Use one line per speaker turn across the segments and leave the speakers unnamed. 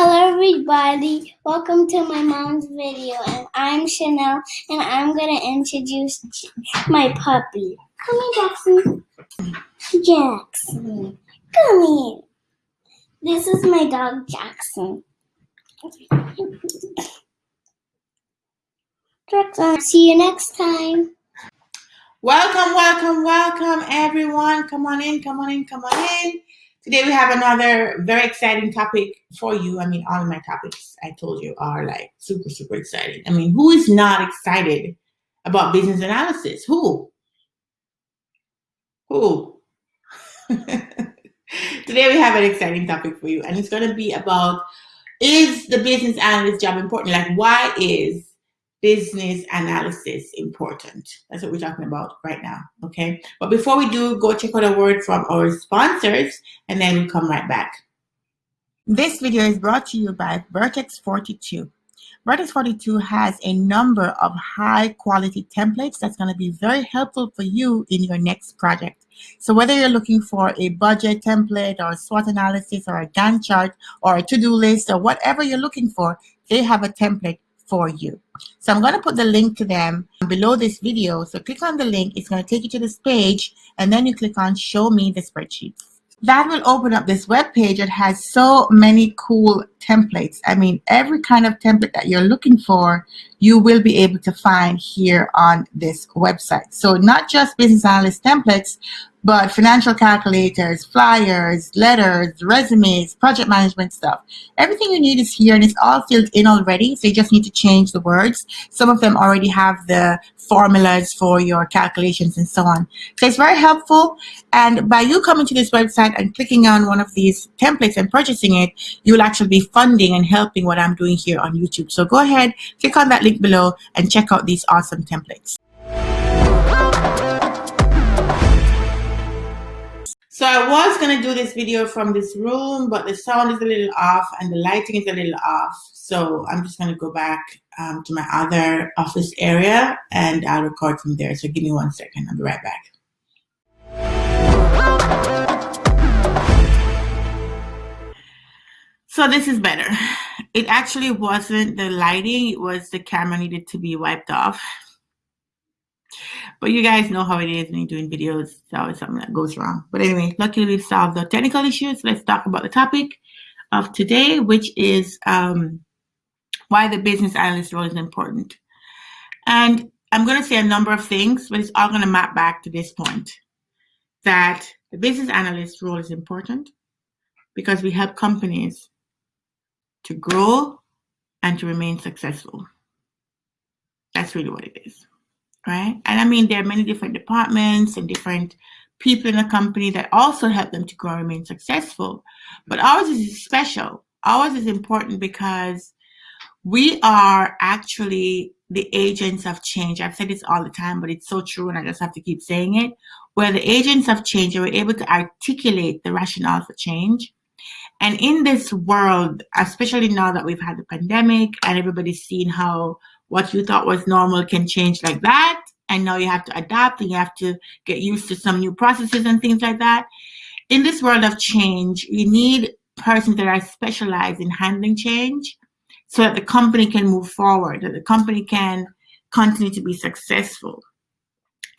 Hello everybody, welcome to my mom's video and I'm Chanel and I'm gonna introduce my puppy. Come here Jackson. Jackson, come here. This is my dog Jackson. Jackson, see you next time.
Welcome, welcome, welcome everyone. Come on in, come on in, come on in. Today we have another very exciting topic for you. I mean, all of my topics I told you are like super, super exciting. I mean, who is not excited about business analysis? Who? Who? Today we have an exciting topic for you and it's going to be about is the business analyst job important? Like why is business analysis important. That's what we're talking about right now, okay? But before we do, go check out a word from our sponsors, and then we'll come right back. This video is brought to you by Vertex 42. Vertex 42 has a number of high quality templates that's going to be very helpful for you in your next project. So whether you're looking for a budget template or SWOT analysis or a Gantt chart or a to-do list or whatever you're looking for, they have a template for you. So I'm going to put the link to them below this video. So click on the link. It's going to take you to this page and then you click on show me the spreadsheets. That will open up this web page that has so many cool templates. I mean, every kind of template that you're looking for, you will be able to find here on this website. So not just business analyst templates, but financial calculators, flyers, letters, resumes, project management stuff. Everything you need is here and it's all filled in already. So you just need to change the words. Some of them already have the formulas for your calculations and so on. So it's very helpful. And by you coming to this website and clicking on one of these templates and purchasing it, you will actually be funding and helping what I'm doing here on YouTube. So go ahead, click on that link below and check out these awesome templates. So I was going to do this video from this room, but the sound is a little off and the lighting is a little off. So I'm just going to go back um, to my other office area and I'll record from there. So give me one second. I'll be right back. So this is better. It actually wasn't the lighting. It was the camera needed to be wiped off. But you guys know how it is when you're doing videos. It's always something that goes wrong. But anyway, luckily we've solved the technical issues. Let's talk about the topic of today, which is um, why the business analyst role is important. And I'm going to say a number of things, but it's all going to map back to this point that the business analyst role is important because we help companies to grow and to remain successful. That's really what it is right? And I mean, there are many different departments and different people in a company that also help them to grow and remain successful. But ours is special. Ours is important because we are actually the agents of change. I've said this all the time, but it's so true, and I just have to keep saying it. We're the agents of change, and we're able to articulate the rationale for change. And in this world, especially now that we've had the pandemic and everybody's seen how what you thought was normal can change like that. And now you have to adapt and you have to get used to some new processes and things like that. In this world of change, you need persons that are specialized in handling change so that the company can move forward, that the company can continue to be successful.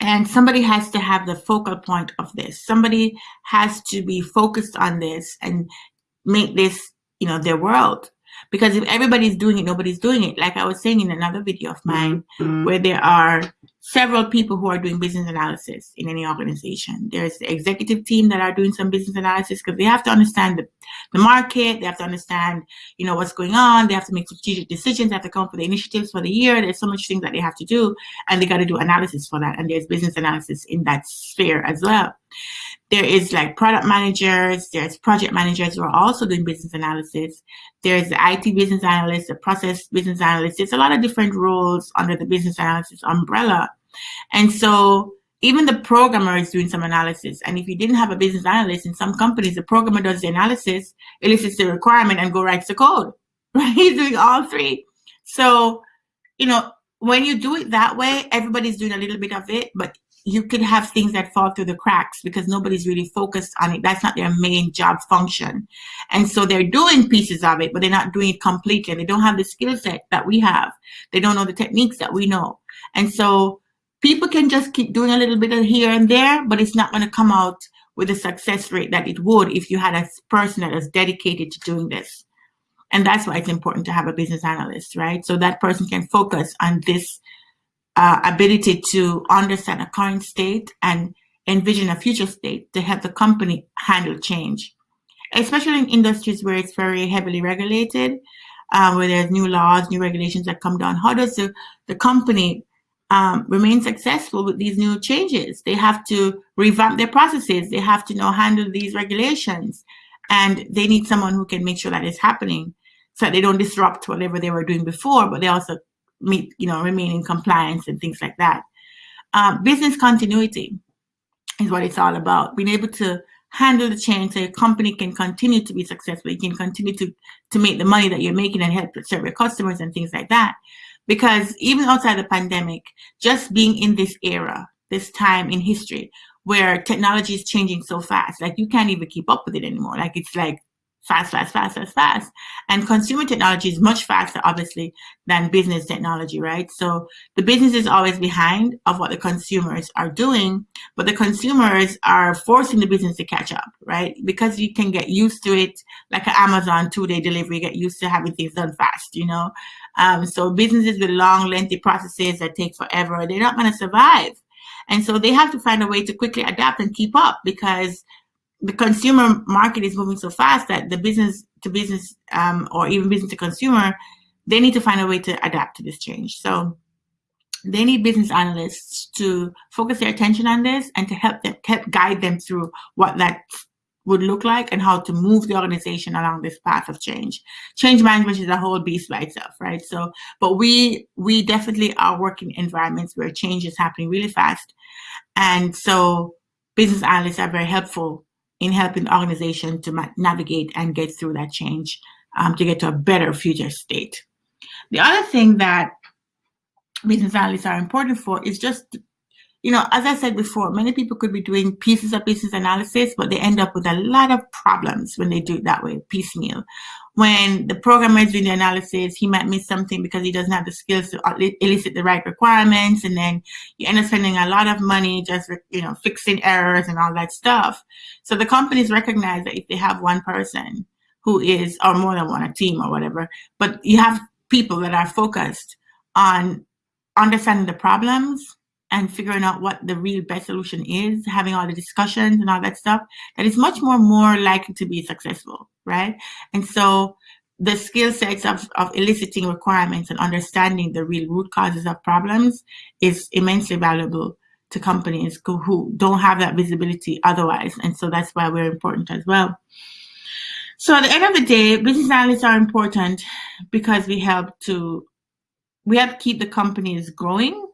And somebody has to have the focal point of this. Somebody has to be focused on this and make this, you know, their world. Because if everybody's doing it, nobody's doing it. Like I was saying in another video of mine, mm-hmm. where there are several people who are doing business analysis in any organization. There's the executive team that are doing some business analysis because they have to understand the, the market, they have to understand, you know, what's going on, they have to make strategic decisions, they have to come up with the initiatives for the year. There's so much things that they have to do, and they got to do analysis for that. And there's business analysis in that sphere as well. There is like product managers, there's project managers who are also doing business analysis. There's the IT business analyst, the process business analyst. There's a lot of different roles under the business analysis umbrella. And so even the programmer is doing some analysis. And if you didn't have a business analyst in some companies, the programmer does the analysis, elicits the requirement and go writes the code, right? He's doing all three. So, you know, when you do it that way, everybody's doing a little bit of it, but you could have things that fall through the cracks because nobody's really focused on it. That's not their main job function. And so they're doing pieces of it, but they're not doing it completely. They don't have the skill set that we have. They don't know the techniques that we know. And so people can just keep doing a little bit of here and there, but it's not going to come out with a success rate that it would if you had a person that is dedicated to doing this. And that's why it's important to have a business analyst, right? So that person can focus on this uh, ability to understand a current state and envision a future state to help the company handle change, especially in industries where it's very heavily regulated, uh, where there's new laws, new regulations that come down. How does the, the company um, remain successful with these new changes? They have to revamp their processes. They have to know handle these regulations. And they need someone who can make sure that is happening so they don't disrupt whatever they were doing before, but they also meet, you know, remain in compliance and things like that. Um, business continuity is what it's all about. Being able to handle the change so your company can continue to be successful. You can continue to, to make the money that you're making and help serve your customers and things like that. Because even outside the pandemic, just being in this era, this time in history where technology is changing so fast, like you can't even keep up with it anymore. Like it's like fast, fast, fast, fast, fast. And consumer technology is much faster, obviously, than business technology, right? So the business is always behind of what the consumers are doing, but the consumers are forcing the business to catch up, right? Because you can get used to it, like an Amazon two-day delivery, get used to having things done fast, you know? Um, so businesses with long, lengthy processes that take forever, they're not going to survive. And so they have to find a way to quickly adapt and keep up because the consumer market is moving so fast that the business to business um, or even business to consumer, they need to find a way to adapt to this change. So they need business analysts to focus their attention on this and to help them help guide them through what that would look like and how to move the organization along this path of change. Change management is a whole beast by itself, right? So, but we we definitely are working environments where change is happening really fast. And so business analysts are very helpful in helping the organization to navigate and get through that change um, to get to a better future state. The other thing that business analysts are important for is just you know, as I said before, many people could be doing pieces of business analysis, but they end up with a lot of problems when they do it that way, piecemeal. When the programmer is doing the analysis, he might miss something because he doesn't have the skills to elicit the right requirements, and then you end up spending a lot of money just, you know, fixing errors and all that stuff. So the companies recognize that if they have one person who is, or more than one, a team or whatever, but you have people that are focused on understanding the problems and figuring out what the real best solution is, having all the discussions and all that stuff, that is much more more likely to be successful, right? And so the skill sets of, of eliciting requirements and understanding the real root causes of problems is immensely valuable to companies who don't have that visibility otherwise. And so that's why we're important as well. So at the end of the day, business analysts are important because we help to we help keep the companies growing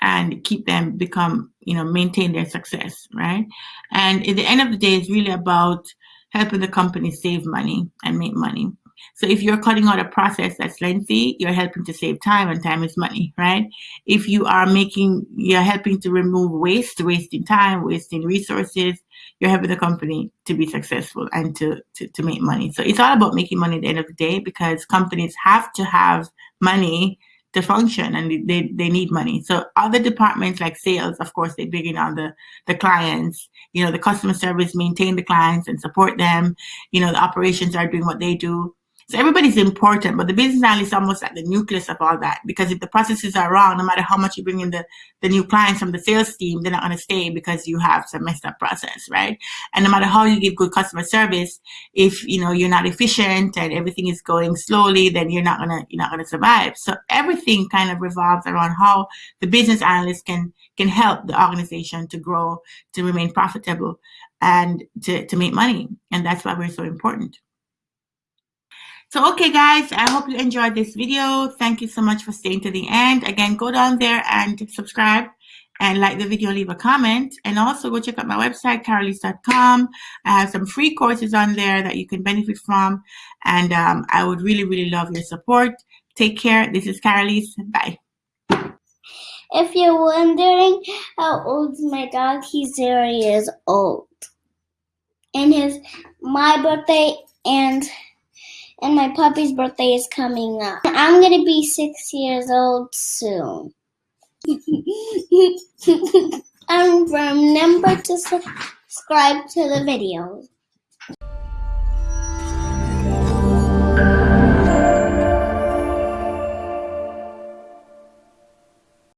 and keep them become, you know, maintain their success, right? And at the end of the day, it's really about helping the company save money and make money. So if you're cutting out a process that's lengthy, you're helping to save time and time is money, right? If you are making, you're helping to remove waste, wasting time, wasting resources, you're helping the company to be successful and to, to, to make money. So it's all about making money at the end of the day because companies have to have money to function and they, they need money. So other departments like sales, of course, they begin on the, the clients, you know, the customer service, maintain the clients and support them. You know, the operations are doing what they do. So everybody's important, but the business analyst is almost at the nucleus of all that. Because if the processes are wrong, no matter how much you bring in the, the new clients from the sales team, they're not going to stay because you have some messed up process, right? And no matter how you give good customer service, if you know you're not efficient and everything is going slowly, then you're not gonna you're not gonna survive. So everything kind of revolves around how the business analyst can can help the organization to grow, to remain profitable, and to, to make money. And that's why we're so important. So, okay, guys, I hope you enjoyed this video. Thank you so much for staying to the end. Again, go down there and subscribe and like the video, leave a comment. And also go check out my website, carolise.com. I have some free courses on there that you can benefit from. And um, I would really, really love your support. Take care. This is Carolise. Bye.
if you're wondering how old's my dog, he's zero years old. And his my birthday and and my puppy's birthday is coming up. I'm gonna be six years old soon. and remember to subscribe to the videos.